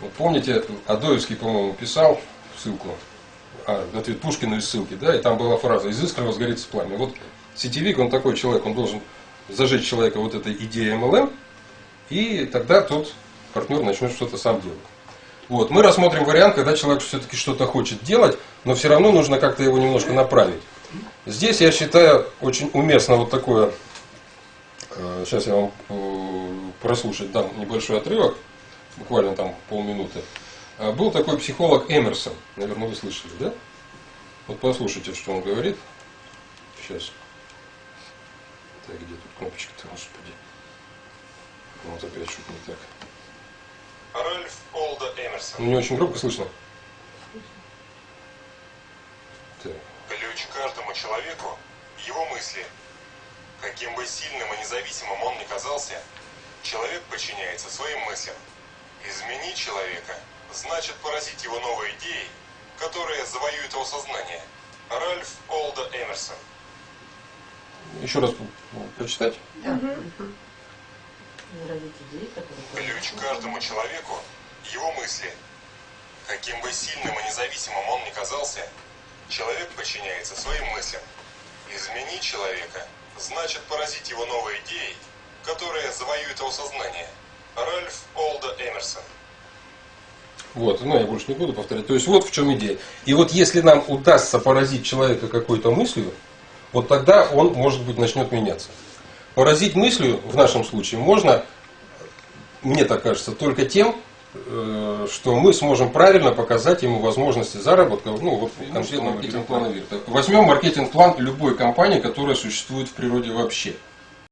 Вот помните, Адоевский, по-моему, писал ссылку, а, ответ Пушкину из ссылки, да, и там была фраза «из искры возгорится пламя». Вот сетевик, он такой человек, он должен зажечь человека вот этой идеей MLM, и тогда тот партнер начнет что-то сам делать. Вот. Мы рассмотрим вариант, когда человек все-таки что-то хочет делать, но все равно нужно как-то его немножко направить. Здесь, я считаю, очень уместно вот такое, э, сейчас я вам э, прослушать дам небольшой отрывок, буквально там полминуты. Э, был такой психолог Эмерсон, наверное, вы слышали, да? Вот послушайте, что он говорит. Сейчас. Так, где тут кнопочка-то, господи. Вот опять что-то не так. Ральф Олда Эмерсон. Ну, Не очень громко слышно. Так. Ключ каждому человеку – его мысли. Каким бы сильным и независимым он ни казался, человек подчиняется своим мыслям. Изменить человека – значит поразить его новой идеей, которая завоюет его сознание. Ральф Олда Эмерсон. Еще раз прочитать. Да. Которые... Ключ каждому человеку – его мысли. Каким бы сильным и независимым он ни казался, человек подчиняется своим мыслям. Изменить человека – значит поразить его новой идеей, которая завоюет его сознание. Ральф Олда Эмерсон. Вот, ну я больше не буду повторять. То есть вот в чем идея. И вот если нам удастся поразить человека какой-то мыслью, вот тогда он, может быть, начнет меняться. Поразить мыслью в нашем случае можно, мне так кажется, только тем, э, что мы сможем правильно показать ему возможности заработка, ну вот конкретно маркетинг-плана. Возьмем маркетинг-план любой компании, которая существует в природе вообще.